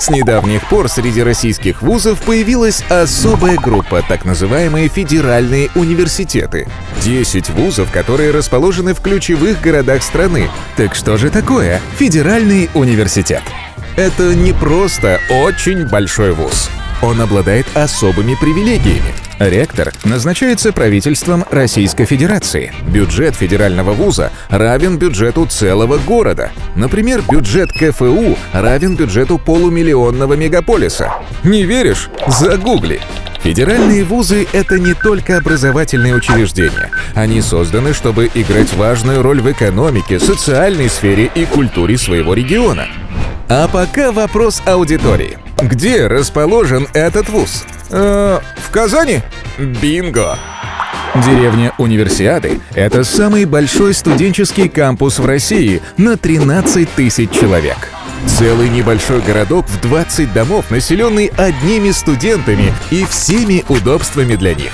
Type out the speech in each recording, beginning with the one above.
С недавних пор среди российских вузов появилась особая группа, так называемые федеральные университеты. 10 вузов, которые расположены в ключевых городах страны. Так что же такое федеральный университет? Это не просто очень большой вуз. Он обладает особыми привилегиями. Ректор назначается правительством Российской Федерации. Бюджет федерального вуза равен бюджету целого города. Например, бюджет КФУ равен бюджету полумиллионного мегаполиса. Не веришь? Загугли. Федеральные вузы — это не только образовательные учреждения. Они созданы, чтобы играть важную роль в экономике, социальной сфере и культуре своего региона. А пока вопрос аудитории. Где расположен этот вуз? Э, в Казани? Бинго! Деревня Универсиады – это самый большой студенческий кампус в России на 13 тысяч человек. Целый небольшой городок в 20 домов, населенный одними студентами и всеми удобствами для них.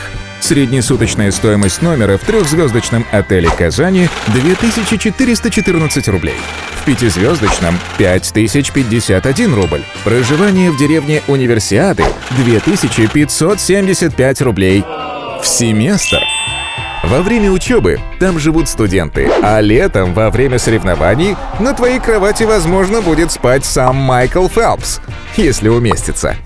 Среднесуточная стоимость номера в трехзвездочном отеле Казани – 2414 рублей. В пятизвездочном – 5051 рубль. Проживание в деревне Универсиады – 2575 рублей. В семестр. Во время учебы там живут студенты, а летом, во время соревнований, на твоей кровати, возможно, будет спать сам Майкл Фелпс, если уместится.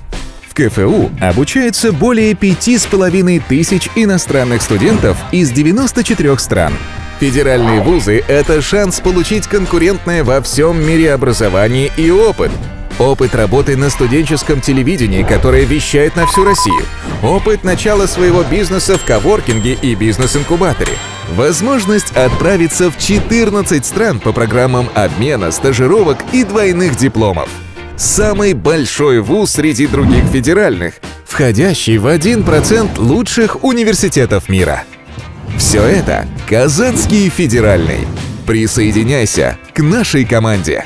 КФУ обучается более пяти с половиной тысяч иностранных студентов из 94 стран. Федеральные вузы — это шанс получить конкурентное во всем мире образование и опыт. Опыт работы на студенческом телевидении, которое вещает на всю Россию. Опыт начала своего бизнеса в коворкинге и бизнес-инкубаторе. Возможность отправиться в 14 стран по программам обмена, стажировок и двойных дипломов самый большой вуз среди других федеральных, входящий в 1% лучших университетов мира. Все это Казанский федеральный. Присоединяйся к нашей команде.